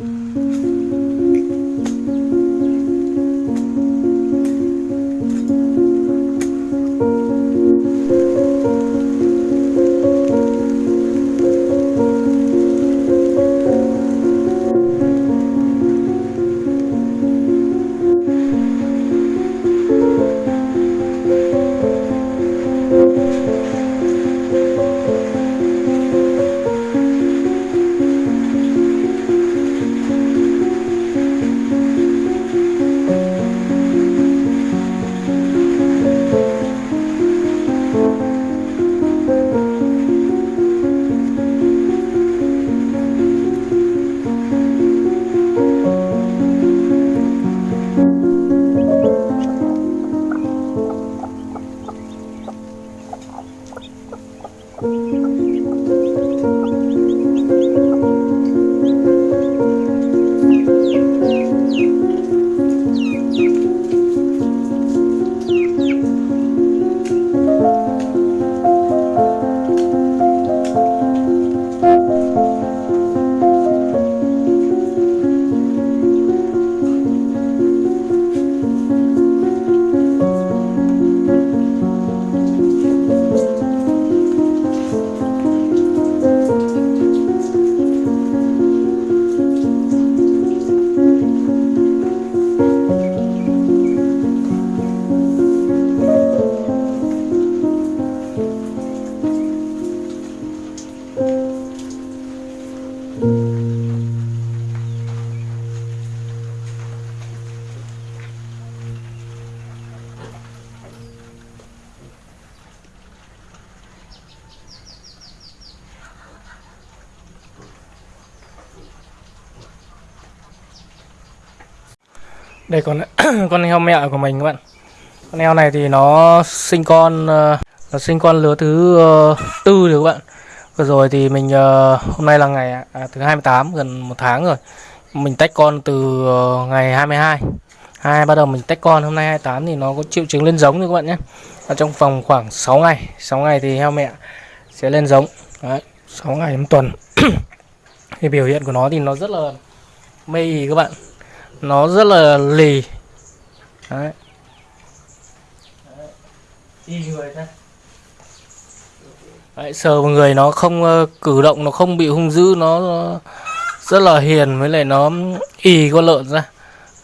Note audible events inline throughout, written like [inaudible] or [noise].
Música Đây con [coughs] con heo mẹ của mình các bạn. Con heo này thì nó sinh con ờ, nó sinh con lứa thứ ờ, tư rồi các bạn. Vừa rồi thì mình ờ, hôm nay là ngày à, thứ 28 gần một tháng rồi. Mình tách con từ ờ, ngày 22 hai. Bắt đầu mình tách con hôm nay 28 thì nó có triệu chứng lên giống rồi các bạn nhé. Ở trong vòng khoảng 6 ngày. 6 ngày thì heo mẹ sẽ lên giống. Đấy, 6 ngày một tuần. [coughs] Thì biểu hiện của nó thì nó rất là mê ý các bạn nó rất là lì. Đấy, đấy, sờ vào người nó không ờ, cử động nó không bị hung dữ nó, nó rất là hiền với lại nó y con lợn ra.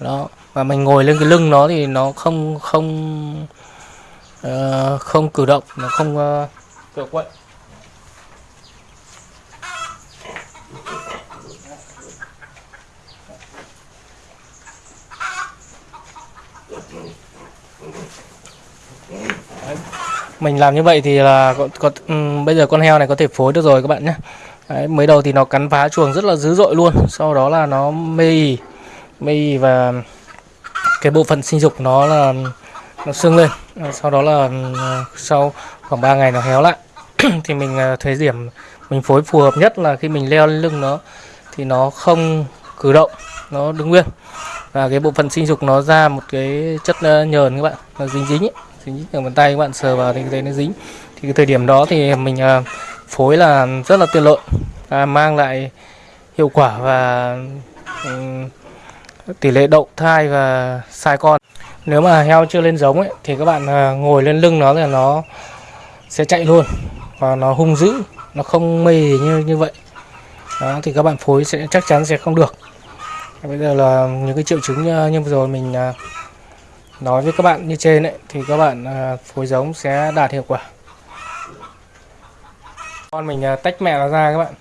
Đó và mình ngồi lên cái lưng nó thì nó không không ờ, không cử động nó không uh, quậy mình làm như vậy thì là có, có um, bây giờ con heo này có thể phối được rồi các bạn nhé. Đấy, mới đầu thì nó cắn phá chuồng rất là dữ dội luôn. Sau đó là nó mê ỉ mê và cái bộ phận sinh dục nó là nó sưng lên. Sau đó là ừ, sau khoảng 3 ngày nó héo lại. [clears throat] Thì mình à, thấy điểm mình phối phù hợp nhất là khi mình leo lên lưng nó thì nó không cử động nó đứng nguyên. Và cái bộ phận sinh dục nó ra một cái chất ờ, nhờn các bạn nó dính dính ấy dính ở bàn tay các bạn sờ vào thì thấy nó dính. Thì cái thời điểm đó thì mình à, phối là rất là tiện lợi. À, mang lại hiệu quả và um, tỷ lệ đậu thai và sai con. Nếu mà heo chưa lên giống ấy thì các bạn à, ngồi lên lưng nó là nó sẽ chạy luôn và nó hung dữ nó không mê như như vậy. Đó thì các bạn phối sẽ chắc chắn sẽ không được. Bây giờ là những cái triệu chứng à, như vừa rồi mình nói với các bạn như trên ấy, thì các bạn à, phối giống sẽ đạt hiệu quả con mình à, tách mẹ nó ra các bạn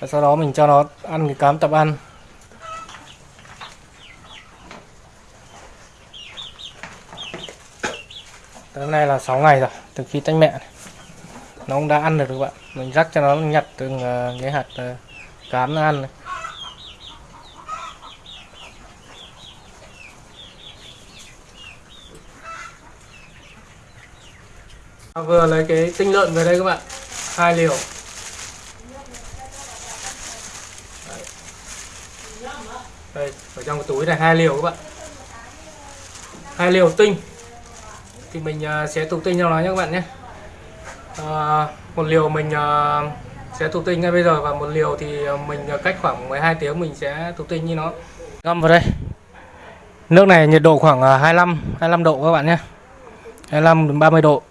và sau đó mình cho nó ăn cái cám tập ăn tới hôm nay là 6 ngày rồi, từ khi tách mẹ này. nó cũng đã ăn được các bạn mình rắc cho nó nhặt từng à, cái hạt cám nó ăn này. Vâng, vừa lấy cái tinh lợn về đây các bạn. Hai liều. Đây ở trong cái túi này hai liều các bạn. Hai liều tinh. Thì mình à, sẽ thụ tinh cho nó nhé các bạn nhé. À, một liều mình à, sẽ thụ tinh ngay bây giờ và một liều thì mình à, cách khoảng 12 tiếng mình sẽ thụ tinh như nó. Ngâm vào đây. Nước này nhiệt độ khoảng 25 25 độ các bạn nhé. 25 đến 30 độ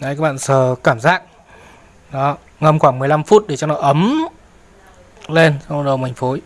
đấy, các bạn sờ cảm giác. Đó, ngâm khoảng 15 phút để cho nó ấm lên, xong rồi mình phối.